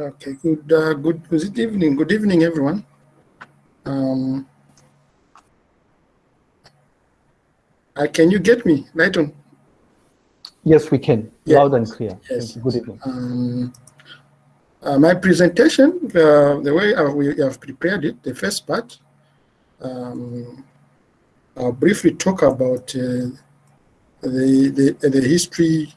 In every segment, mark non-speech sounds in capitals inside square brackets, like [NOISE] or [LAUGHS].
Okay, good, uh, good, good evening. Good evening, everyone. Um, uh, can you get me, Lighton? Yes, we can. Yeah. Loud and clear. Yes. Good evening. Um, uh, my presentation, uh, the way uh, we have prepared it, the first part, um, I'll briefly talk about uh, the, the, the history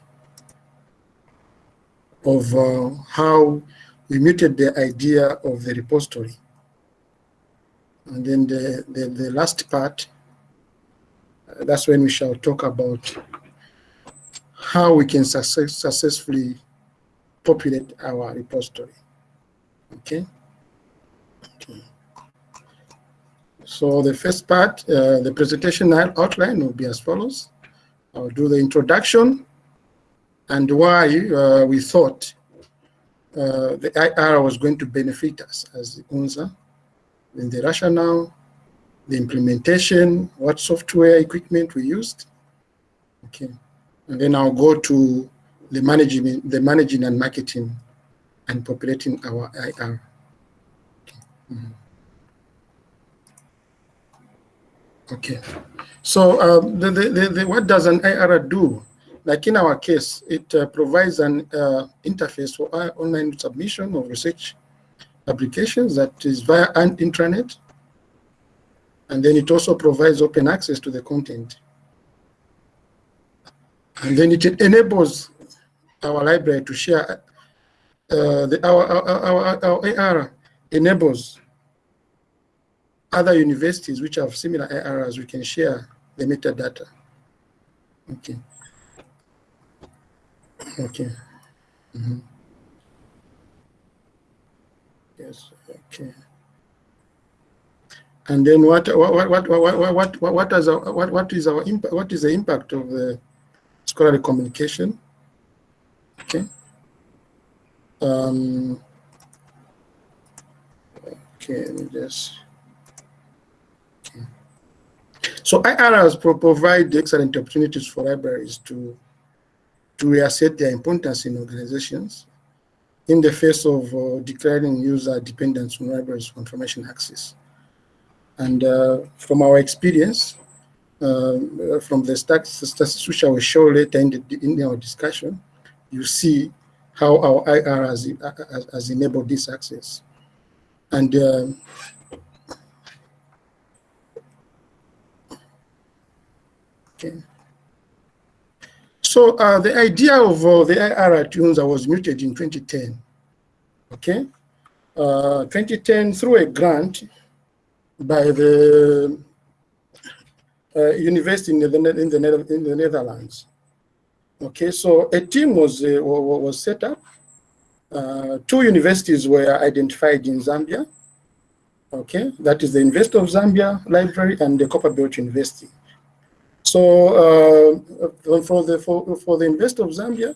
of uh, how we muted the idea of the repository. And then the, the, the last part, uh, that's when we shall talk about how we can success, successfully populate our repository. Okay. okay. So the first part, uh, the presentation outline will be as follows. I'll do the introduction and why uh, we thought uh, the IR was going to benefit us as UNZA, then the rationale, the implementation, what software equipment we used. Okay. And then I'll go to the managing, the managing and marketing and populating our IR. Okay. Mm -hmm. okay. So um, the, the, the, what does an IR do? Like in our case, it uh, provides an uh, interface for online submission of research applications that is via an intranet. And then it also provides open access to the content. And then it enables our library to share uh, the, our, our, our, our IR enables other universities which have similar IRs, we can share the metadata. Okay okay. Mm -hmm. Yes, okay. And then what what what what what what what, what is our, what what is our impact what is the impact of the scholarly communication? Okay. Um, okay, let me just. Okay. So IRS provide excellent opportunities for libraries to to reassert their importance in organizations in the face of uh, declaring user dependence on libraries for information access. And uh, from our experience, uh, from the statistics which I will show later in, the, in our discussion, you see how our IR has, has, has enabled this access. And uh, okay. So uh, the idea of uh, the IR at UNZA was muted in 2010. Okay, uh, 2010 through a grant by the uh, university in the, in the, in the Netherlands. Okay, so a team was uh, was set up. Uh, two universities were identified in Zambia. Okay, that is the University of Zambia Library and the Copperbelt University. So uh, for the for, for the University of Zambia,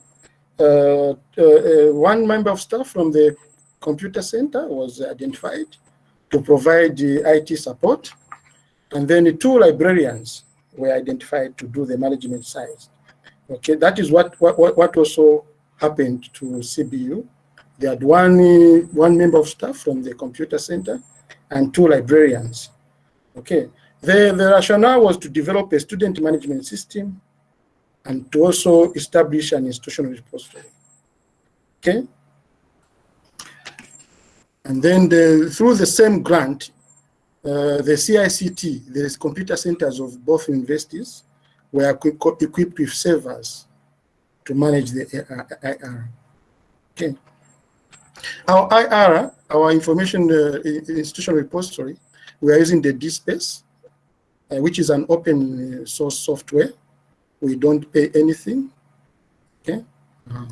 uh, uh, one member of staff from the computer center was identified to provide the IT support, and then the two librarians were identified to do the management side. Okay, that is what what what also happened to CBU. They had one one member of staff from the computer center and two librarians. Okay, the, the rationale was to develop a student management system and to also establish an institutional repository. Okay? And then the, through the same grant, uh, the CICT, the computer centers of both universities, were equipped with servers to manage the IR. Okay. Our IR, our information uh, institutional repository, we are using the DSpace which is an open uh, source software. We don't pay anything. Okay. Uh -huh.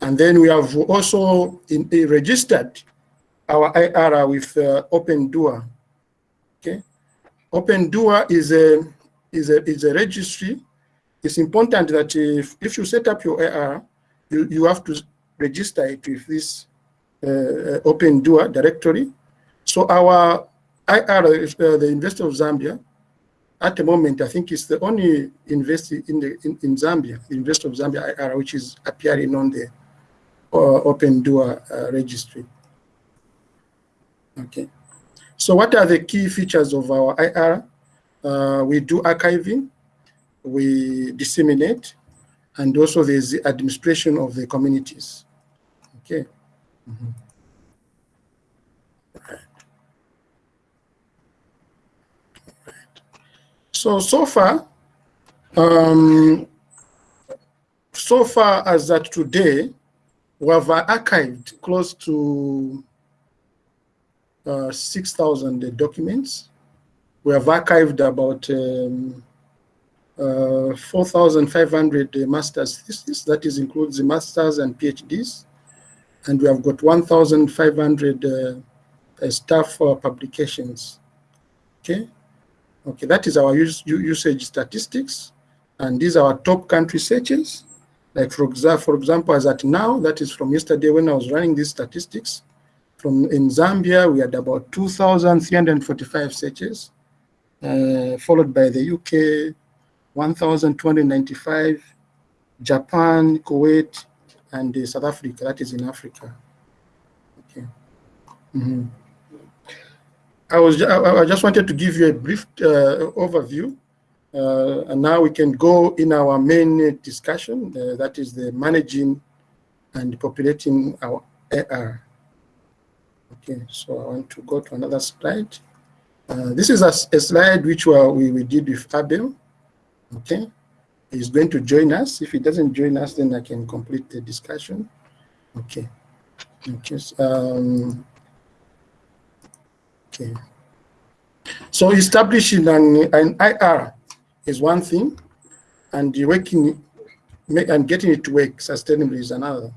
And then we have also in, uh, registered our IRA with uh, OpenDOAR. Okay. OpenDOAR is a is a is a registry. It's important that if, if you set up your IRA, you, you have to register it with this uh, OpenDOAR directory. So our IR, uh, the University of Zambia, at the moment, I think it's the only university in the in, in Zambia, the of Zambia IR, which is appearing on the OpenDOAR registry. Okay. So what are the key features of our IR? Uh, we do archiving, we disseminate, and also there's the administration of the communities. Okay. Mm -hmm. So, so far, um, so far as that today, we have archived close to uh, 6,000 documents. We have archived about um, uh, 4,500 master's theses, that is includes the masters and PhDs. And we have got 1,500 uh, staff publications. Okay. Okay, that is our use, usage statistics. And these are our top country searches. Like for, for example, as at now, that is from yesterday when I was running these statistics. From in Zambia, we had about 2,345 searches, uh, followed by the UK, 1,295, Japan, Kuwait, and uh, South Africa, that is in Africa. Okay. Mm -hmm. I was I, just wanted to give you a brief uh, overview, uh, and now we can go in our main discussion. Uh, that is the managing and populating our IR. Okay, so I want to go to another slide. Uh, this is a, a slide which we, we did with Abel. Okay, he's going to join us. If he doesn't join us, then I can complete the discussion. Okay. Okay. Um, Okay. So establishing an, an IR is one thing, and working and getting it to work sustainably is another.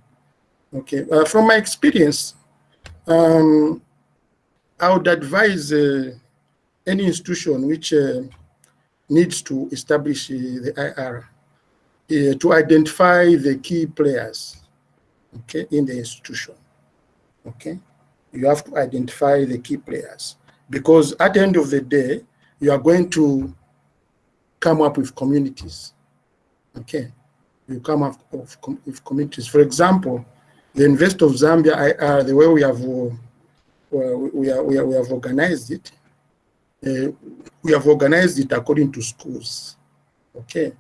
Okay. Uh, from my experience, um, I would advise uh, any institution which uh, needs to establish uh, the IR uh, to identify the key players okay, in the institution. Okay you have to identify the key players because at the end of the day, you are going to come up with communities. Okay, you come up with communities. For example, the Invest of Zambia IR, the way we have uh, we, are, we, are, we have organized it, uh, we have organized it according to schools. Okay,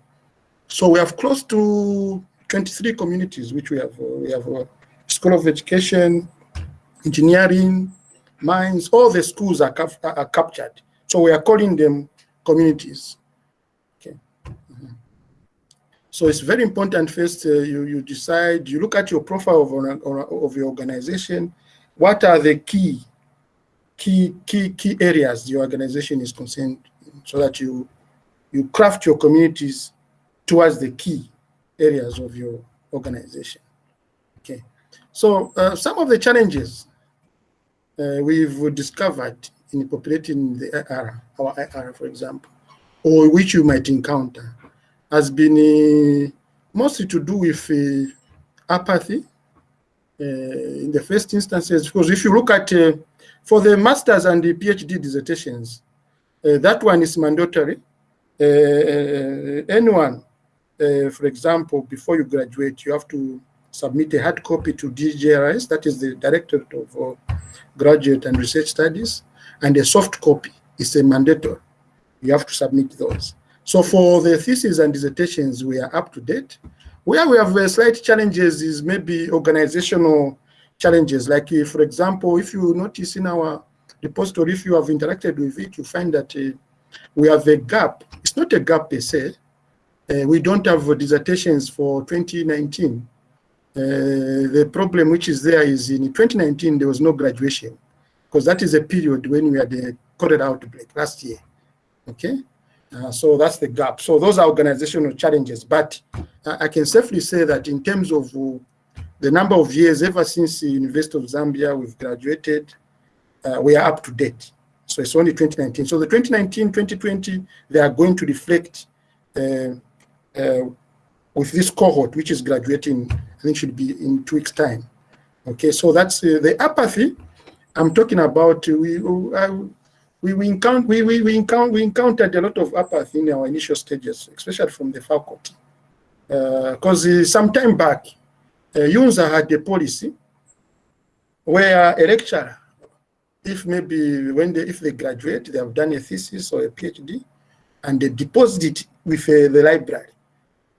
so we have close to 23 communities which we have. Uh, we have a School of Education, engineering, mines, all the schools are, cap are captured. So we are calling them communities. Okay. Mm -hmm. So it's very important first uh, you, you decide, you look at your profile of, of your organization, what are the key, key, key, key areas your organization is concerned in, so that you, you craft your communities towards the key areas of your organization. Okay. So uh, some of the challenges uh, we've discovered in populating the IR, our IR, for example, or which you might encounter, has been uh, mostly to do with uh, apathy uh, in the first instances. Because if you look at, uh, for the master's and the PhD dissertations, uh, that one is mandatory. anyone, for example, before you graduate, you have to submit a hard copy to DGRS, that is the Directorate of uh, Graduate and Research Studies, and a soft copy is a mandatory. You have to submit those. So for the theses and dissertations, we are up to date. Where we have uh, slight challenges is maybe organizational challenges. Like, for example, if you notice in our repository, if you have interacted with it, you find that uh, we have a gap. It's not a gap per se. Uh, we don't have dissertations for 2019 uh, the problem which is there is in 2019, there was no graduation because that is a period when we had the COVID outbreak last year. Okay. Uh, so that's the gap. So those are organizational challenges. But uh, I can safely say that in terms of uh, the number of years ever since the University of Zambia we've graduated, uh, we are up to date. So it's only 2019. So the 2019, 2020, they are going to reflect uh, with this cohort, which is graduating, I think should be in two weeks' time. Okay, so that's uh, the apathy. I'm talking about. Uh, we uh, we we, encounter, we, we, we, encounter, we encountered a lot of apathy in our initial stages, especially from the faculty, because uh, uh, some time back, UNZA had a policy where a lecturer, if maybe when they, if they graduate, they have done a thesis or a PhD, and they deposit it with uh, the library,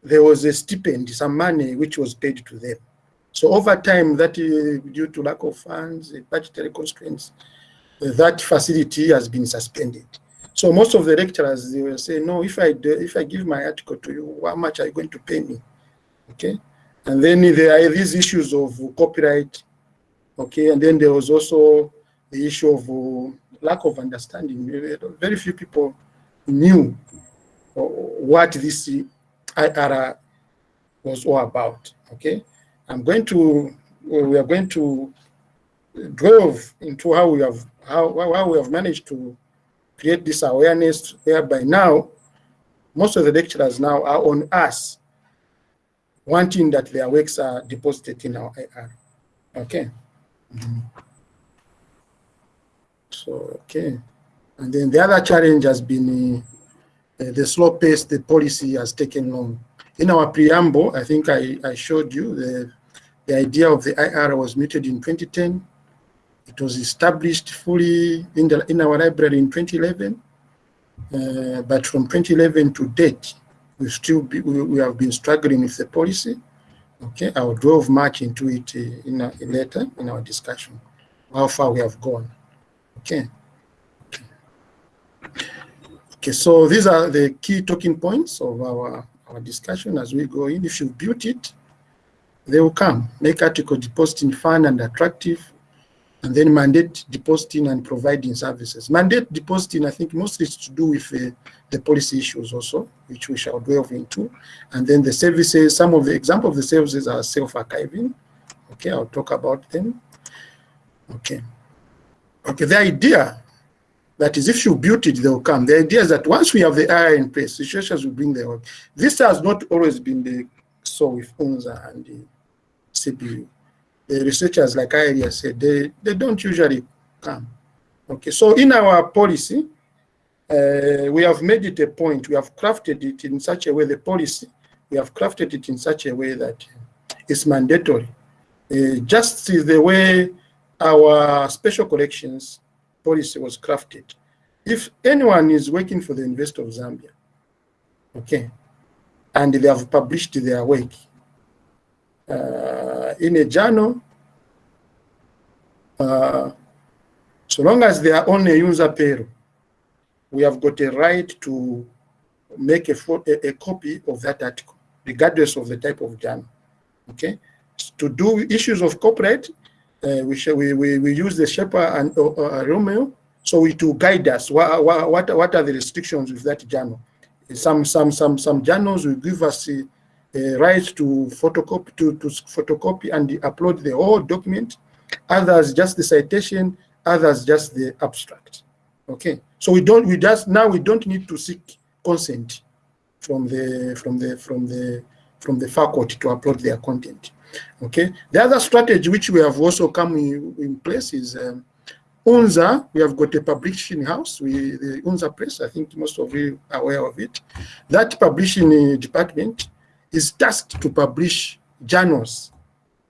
there was a stipend, some money which was paid to them. So over time, that uh, due to lack of funds, budgetary constraints, uh, that facility has been suspended. So most of the lecturers, they will say, no, if I, do, if I give my article to you, how much are you going to pay me? Okay. And then there are these issues of copyright. Okay. And then there was also the issue of uh, lack of understanding. Very few people knew what this IR was all about. Okay. I'm going to, we are going to delve into how we have, how, how we have managed to create this awareness whereby now most of the lecturers now are on us wanting that their works are deposited in our IR. Okay. Mm -hmm. So, okay. And then the other challenge has been the slow pace the policy has taken long. In our preamble, I think I, I showed you the, the idea of the IR was muted in 2010. It was established fully in, the, in our library in 2011. Uh, but from 2011 to date, we still be, we, we, have been struggling with the policy. Okay, I will drove much into it uh, in a, later in our discussion, how far we have gone. Okay. Okay, so these are the key talking points of our, our discussion as we go in. If you built it, they will come. Make article depositing fun and attractive, and then mandate depositing and providing services. Mandate depositing, I think, mostly is to do with uh, the policy issues also, which we shall delve into. And then the services, some of the example of the services are self-archiving. Okay, I'll talk about them. Okay. Okay, the idea that is if you build it, they'll come. The idea is that once we have the IR in place, situations will bring their work. This has not always been the so with UNZA and the CBU the researchers, like I earlier said, they, they don't usually come. Okay, so in our policy, uh, we have made it a point, we have crafted it in such a way, the policy, we have crafted it in such a way that it's mandatory. Uh, just the way our special collections policy was crafted. If anyone is working for the University of Zambia, okay, and they have published their work, uh, in a journal, uh, so long as they are on a user payroll, we have got a right to make a, a, a, copy of that article, regardless of the type of journal. Okay, to do issues of copyright, uh, we, we, we, we use the Sherpa and uh, uh, Romeo, so it will guide us. What, what, what are the restrictions with that journal? Some some some some journals will give us a right to photocopy to, to photocopy and upload the whole document others just the citation others just the abstract okay so we don't we just now we don't need to seek consent from the from the from the from the faculty to upload their content okay the other strategy which we have also come in, in place is um, UNZA, we have got a publishing house, we, the UNZA Press, I think most of you are aware of it. That publishing department is tasked to publish journals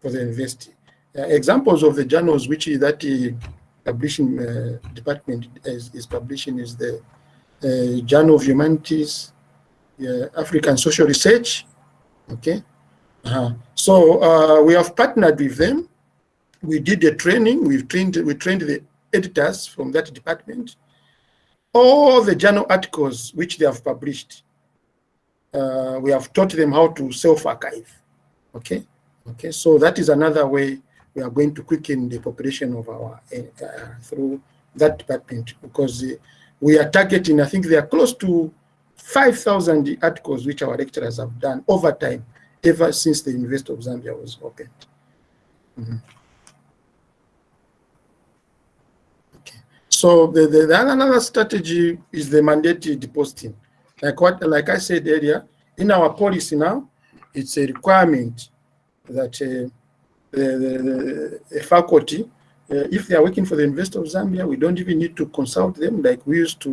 for the university. Uh, examples of the journals which that the publishing uh, department is, is, publishing is the uh, Journal of Humanities, African Social Research, okay? -huh. So uh, we have partnered with them. We did the training. We've trained. We trained the editors from that department. All the journal articles which they have published uh, we have taught them how to self-archive. Okay, okay. So that is another way we are going to quicken the population of our uh, through that department because uh, we are targeting. I think they are close to 5,000 articles which our lecturers have done over time, ever since the University of Zambia was opened. Mm -hmm. Okay. So the, the, the another strategy is the mandatory depositing. Like what, like I said earlier, in our policy now, it's a requirement that uh, the, the, the, faculty, uh, if they are working for the University of Zambia, we don't even need to consult them like we used to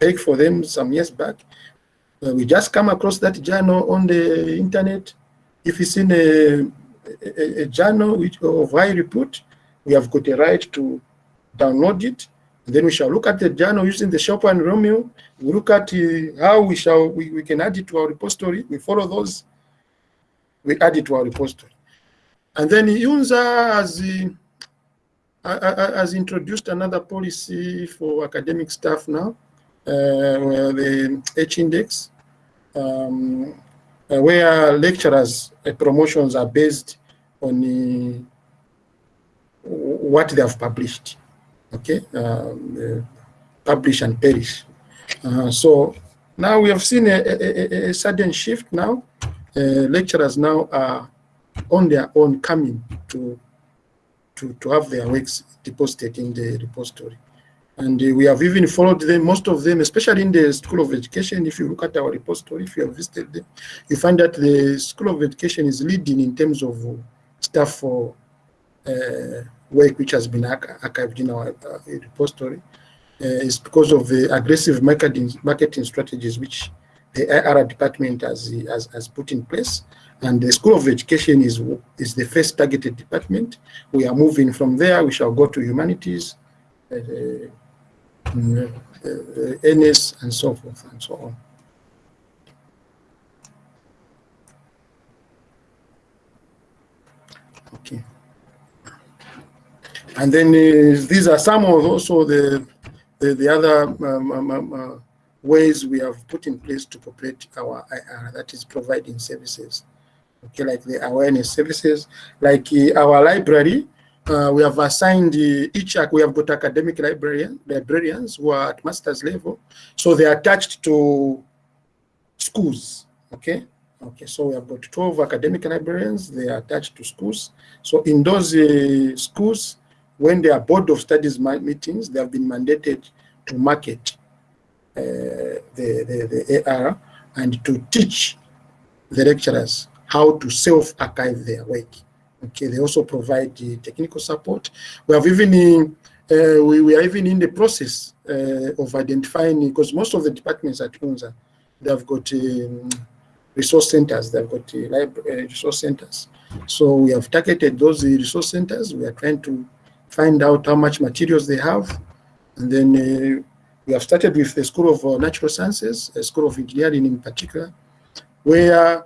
take for them some years back. Uh, we just come across that journal on the internet. If it's in a, a, a, journal which, of high repute, we have got a right to download it. Then we shall look at the journal using the Sherpa and Romeo. We look at uh, how we shall we, we can add it to our repository. We follow those. We add it to our repository. And then UNZA has, uh, has introduced another policy for academic staff now, uh, where the H-index, um, uh, where lecturers' uh, promotions are based on uh, what they have published. Okay, um, publish and perish. Uh, so now we have seen a, a, a sudden shift now. lecturers now are on their own coming to to, to have their works deposited in the repository. And uh, we have even followed them, most of them, especially in the School of Education. If you look at our repository, if you have visited them, you find that the School of Education is leading in terms of uh, staff for uh, work which has been archived in our uh, repository. Uh, it's because of the aggressive marketing, marketing strategies which the IR department has, has, has put in place. And the School of Education is, is the first targeted department. We are moving from there. We shall go to humanities, uh, NS and so forth and so on. Okay. And then uh, these are some of also the the, the other um, um, um, uh, ways we have put in place to populate our IR, that is providing services. Okay, like the awareness services, like uh, our library, uh, we have assigned uh, each, we have got academic librarian, librarians who are at master's level. So they are attached to schools, okay? Okay, so we have got 12 academic librarians, they are attached to schools. So in those uh, schools, when there are board of studies meetings, they have been mandated to market uh, the, the, the IR and to teach the lecturers how to self-archive their work. Okay, they also provide the technical support. We have even uh, we, we, are even in the process uh, of identifying because most of the departments at UNZA they have got um, resource centers. They've got uh, library, resource centers. So we have targeted those resource centers. We are trying to find out how much materials they have, and then uh, we have started with the School of uh, Natural Sciences, the School of Engineering in particular, where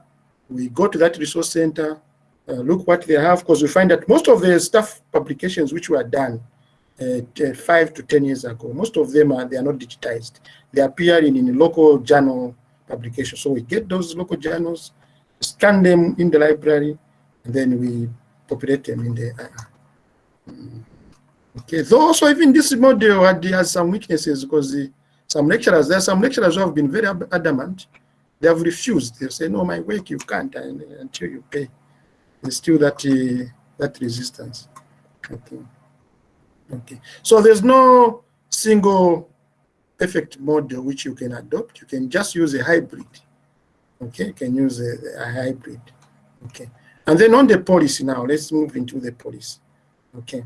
we go to that resource center, uh, look what they have, because we find that most of the staff publications which were done uh, five to 10 years ago, most of them are, they are not digitized. They appear in, in local journal publications. So we get those local journals, scan them in the library, and then we populate them in the uh, Okay, so also even this model had, has some weaknesses because the, some lecturers, there are some lecturers who have been very adamant. They have refused. They say, no, my work, you can't until you pay. There's still that, uh, that resistance. Okay. okay. So there's no single perfect model which you can adopt. You can just use a hybrid. Okay, you can use a, a hybrid. Okay. And then on the policy now, let's move into the policy. Okay.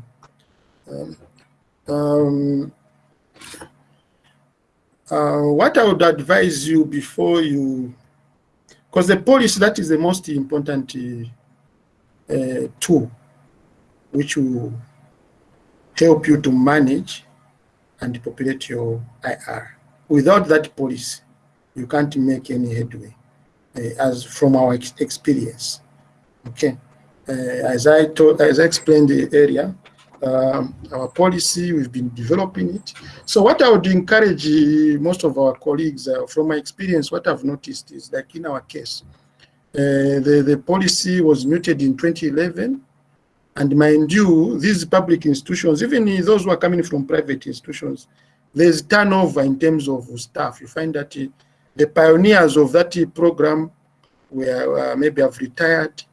Um, um, uh, what I would advise you before you, because the policy, that is the most important uh, tool which will help you to manage and populate your IR. Without that policy, you can't make any headway, uh, as from our ex experience. Okay, uh, as I told, as I explained the area, um, our policy, we've been developing it. So what I would encourage uh, most of our colleagues, uh, from my experience, what I've noticed is like in our case, uh, the, the policy was muted in 2011. And mind you, these public institutions, even those who are coming from private institutions, there's turnover in terms of staff. You find that uh, the pioneers of that program were uh, maybe have retired,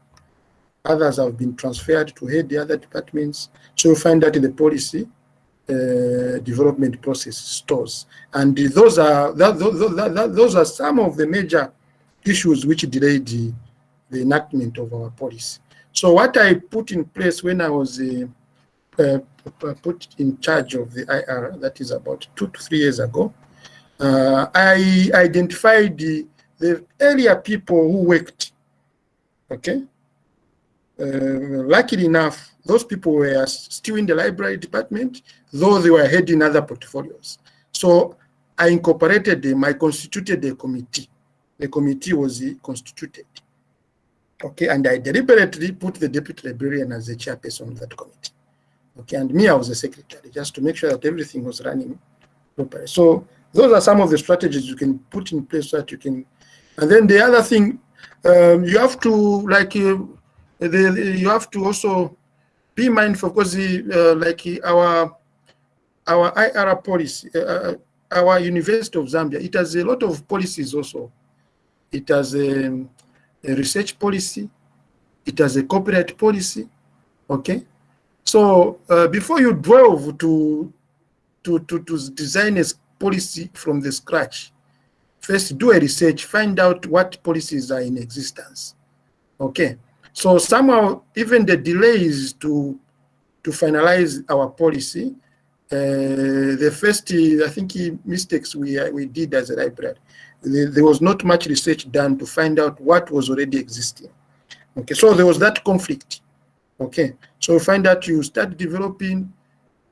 Others have been transferred to head the other departments. So you find that in the policy uh, development process stores. And those are that, those, that, those are some of the major issues which delayed the, the enactment of our policy. So what I put in place when I was uh, uh, put in charge of the IR, that is about two to three years ago, uh, I identified the, the earlier people who worked, okay, uh, luckily enough, those people were still in the library department, though they were heading other portfolios. So I incorporated them, I constituted a committee. The committee was constituted. Okay, and I deliberately put the deputy librarian as the chairperson of that committee. Okay, and me, I was the secretary, just to make sure that everything was running properly. So those are some of the strategies you can put in place that you can. And then the other thing, um, you have to like uh, the, you have to also be mindful because the, uh, like our our IR policy, uh, uh, our University of Zambia, it has a lot of policies also. It has a, a research policy, it has a copyright policy, okay? So uh, before you drove to, to, to, to design a policy from the scratch, first do a research, find out what policies are in existence, okay? So somehow even the delays to, to finalize our policy, uh, the first, I think, mistakes we, we did as a library, there was not much research done to find out what was already existing. Okay, so there was that conflict. Okay, so find out you start developing,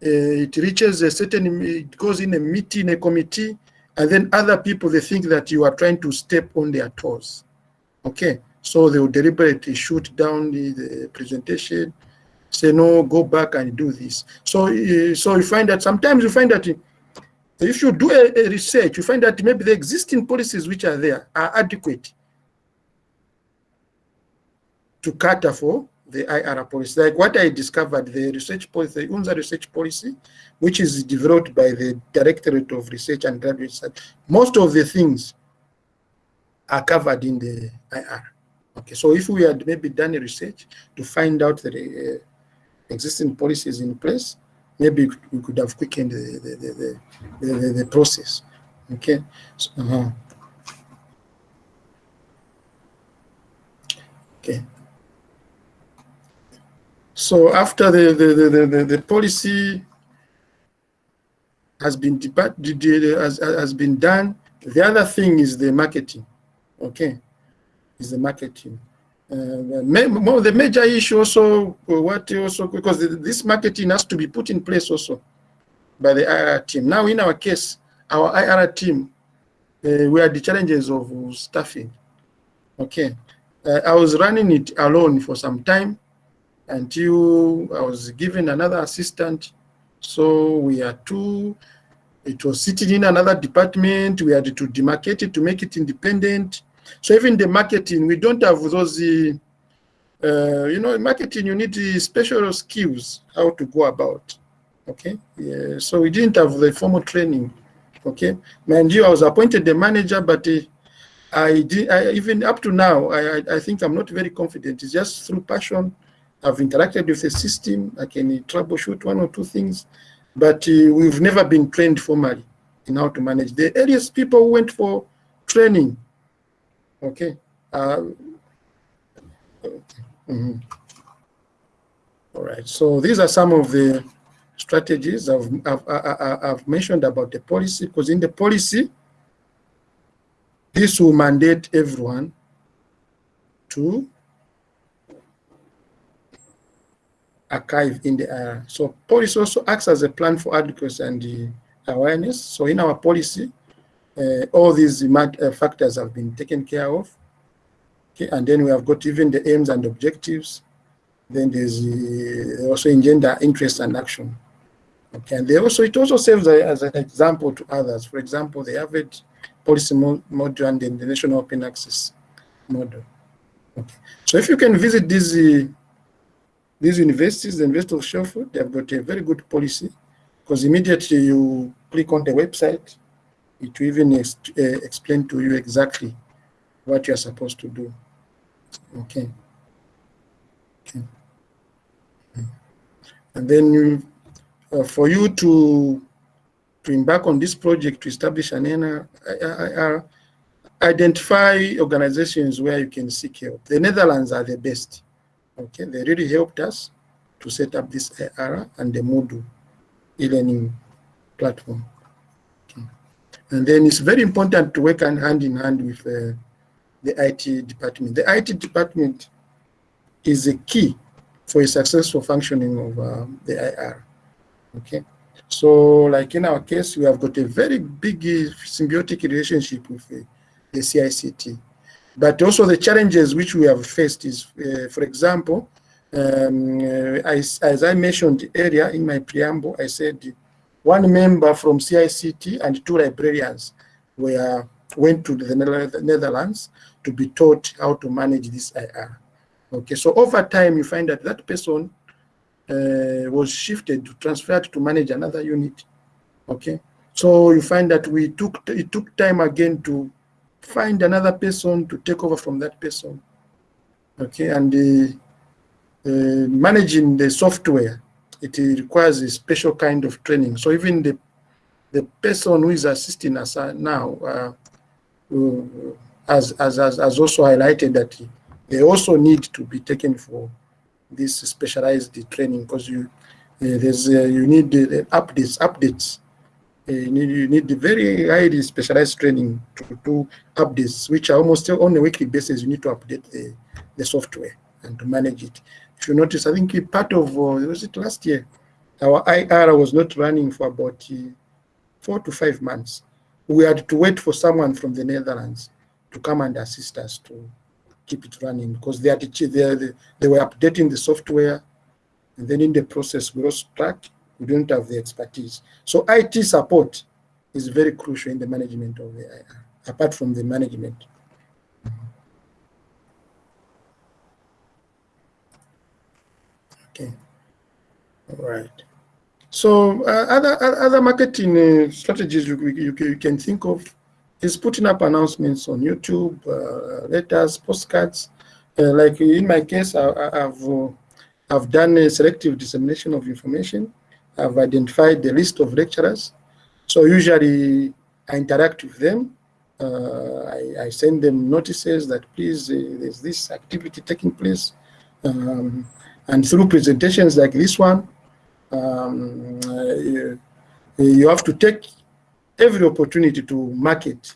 uh, it reaches a certain, it goes in a meeting, a committee, and then other people, they think that you are trying to step on their toes. Okay, so they will deliberately shoot down the, the presentation, say, no, go back and do this. So, uh, so you find that sometimes you find that if you do a, a, research, you find that maybe the existing policies which are there are adequate to cater for the IR policy. Like what I discovered, the research policy, the UNZA research policy, which is developed by the Directorate of Research and Graduate Research, most of the things are covered in the IR. Okay, so if we had maybe done a research to find out the uh, existing policies in place, maybe we could have quickened the, the, the, the, the, the process. Okay. So, uh -huh. Okay. So after the, the, the, the, the policy has been has, has been done, the other thing is the marketing. Okay. Is the marketing. Uh, the major issue also, uh, what also, because this marketing has to be put in place also by the IR team. Now, in our case, our IR team, uh, we had the challenges of staffing. Okay. Uh, I was running it alone for some time until I was given another assistant. So we are two. It was sitting in another department. We had to demarcate it to make it independent. So even the marketing, we don't have those, uh, you know, marketing, you need special skills, how to go about, okay? Yeah, so we didn't have the formal training, okay? Mind you, I was appointed the manager, but uh, I did, I, even up to now, I, I, think I'm not very confident. It's just through passion. I've interacted with the system. I can troubleshoot one or two things, but uh, we've never been trained formally in how to manage. The earliest people who went for training Okay. Uh, mm -hmm. All right. So these are some of the strategies I've, I've, I've mentioned about the policy, because in the policy, this will mandate everyone to archive in the area. So policy also acts as a plan for advocacy and awareness. So in our policy, uh, all these uh, factors have been taken care of. Okay, and then we have got even the aims and objectives. Then there's uh, also engender interest and action. Okay, and they also it also serves as an example to others. For example, the Harvard policy model and the national open access model. Okay, so if you can visit these uh, these universities, the University of Sheffield, they've got a very good policy because immediately you click on the website, it will even ex uh, explain to you exactly what you're supposed to do. Okay. okay. And then you, uh, for you to to embark on this project to establish an NR, identify organizations where you can seek help. The Netherlands are the best. Okay, they really helped us to set up this ARA and the Moodle e-learning platform. And then it's very important to work hand in hand with uh, the IT department. The IT department is a key for a successful functioning of uh, the IR. Okay, so like in our case, we have got a very big uh, symbiotic relationship with uh, the CICT. But also the challenges which we have faced is, uh, for example, um, uh, as, as I mentioned earlier in my preamble, I said one member from CICT and two librarians were went to the Netherlands to be taught how to manage this IR. Okay, so over time you find that that person uh, was shifted, to transferred to manage another unit. Okay, so you find that we took it took time again to find another person to take over from that person. Okay, and uh, uh, managing the software, it requires a special kind of training. So even the the person who is assisting us now uh, uh, has, has, has also highlighted that they also need to be taken for this specialized training because you uh, there's uh, you need the updates updates uh, you need you need the very highly specialized training to do updates which are almost on a weekly basis you need to update the, the software and to manage it if you notice. I think part of uh, was it last year? Our ir was not running for about uh, four to five months. We had to wait for someone from the netherlands to come and assist us to keep it running because they, had they, they were updating the software and then in the process we lost track. We don't have the expertise. So IT support is very crucial in the management of the IR apart from the management okay all right so uh, other other marketing uh, strategies you, you, you can think of is putting up announcements on YouTube, uh, letters, postcards. Uh, like in my case, I, have uh, I've done a selective dissemination of information. I've identified the list of lecturers. So usually I interact with them. Uh, I, I, send them notices that please, there's this activity taking place. Um, and through presentations like this one, um, you, you have to take every opportunity to market,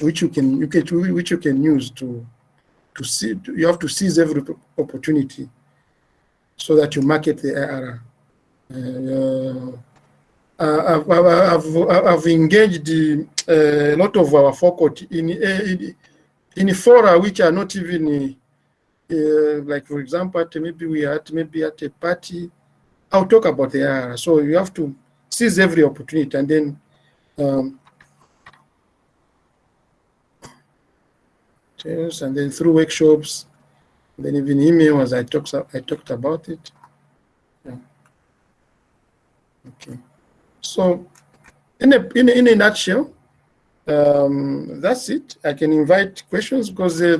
which you can you can which you can use to to see. You have to seize every opportunity so that you market the IRR. Uh, I've, I've, I've, engaged uh, a lot of our faculty in, in, in fora which are not even uh, like for example maybe we are at maybe at a party I'll talk about the IRR. So you have to seize every opportunity and then um, and then through workshops, then even email as I talked I talked about it. Yeah. Okay. So in a in a, in a nutshell, um, that's it. I can invite questions because uh,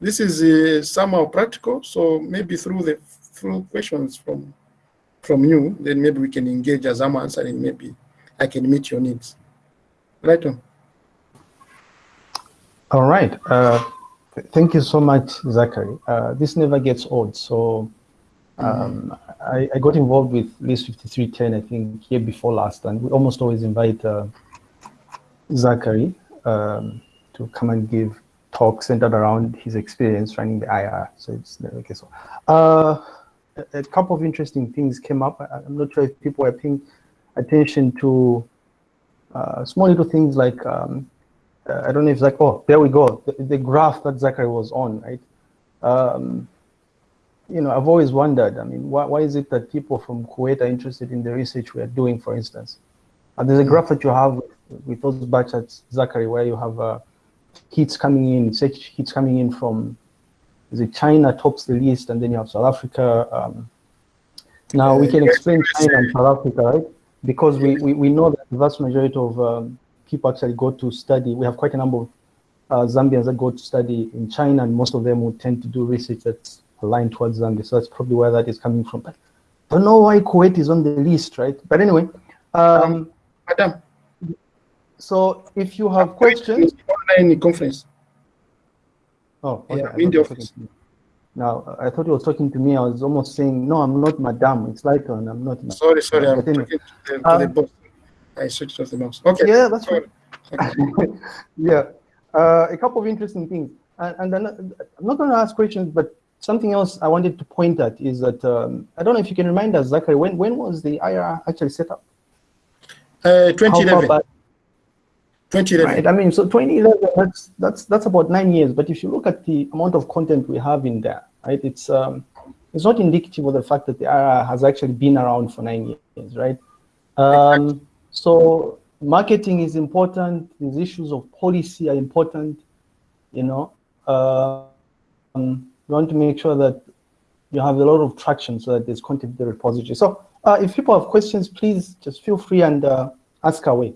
this is uh, somehow practical. So maybe through the through questions from from you, then maybe we can engage as I'm answering. Maybe I can meet your needs. Right on. All right. Uh, th thank you so much, Zachary. Uh, this never gets old. So um, mm -hmm. I, I, got involved with LIS 5310, I think, year before last, and we almost always invite uh, Zachary um, to come and give talks centered around his experience running the IR. So it's never gets old. Uh, a, couple of interesting things came up. I, am not sure if people are paying attention to uh, small little things like, um, uh, I don't know if it's like, oh, there we go, the, the graph that Zachary was on, right? Um, you know, I've always wondered, I mean, why, why is it that people from Kuwait are interested in the research we are doing, for instance? And there's a graph that you have with, with those batches, Zachary, where you have uh, hits coming in, search hits coming in from is it China tops the list, and then you have South Africa. Um, now we can explain China and South Africa, right? Because we, we, we know that the vast majority of um, people actually go to study. We have quite a number of uh, Zambians that go to study in China, and most of them would tend to do research that's aligned towards Zambia. So that's probably where that is coming from. But I don't know why Kuwait is on the list, right? But anyway, um, Madam. So if you have questions, online conference. Oh, okay. Yeah, in the office. Now, I thought you were talking to me. I was almost saying, no, I'm not madam. It's like, and I'm not. Sorry, sorry. I'm talking to the, to uh, the boss. I switched off the mouse. Okay. Yeah, that's right. [LAUGHS] yeah. Uh, a couple of interesting things. And, and then, I'm not going to ask questions, but something else I wanted to point at is that um, I don't know if you can remind us, Zachary, when when was the IRA actually set up? Uh, 2011. Back? 2011. Right. I mean, so 2011, that's that's that's about nine years. But if you look at the amount of content we have in there, right, it's um, it's not indicative of the fact that the IR has actually been around for nine years, right? Um, so marketing is important. These issues of policy are important. You know, uh, um, you want to make sure that you have a lot of traction so that there's content in the repository. So uh, if people have questions, please just feel free and uh, ask away.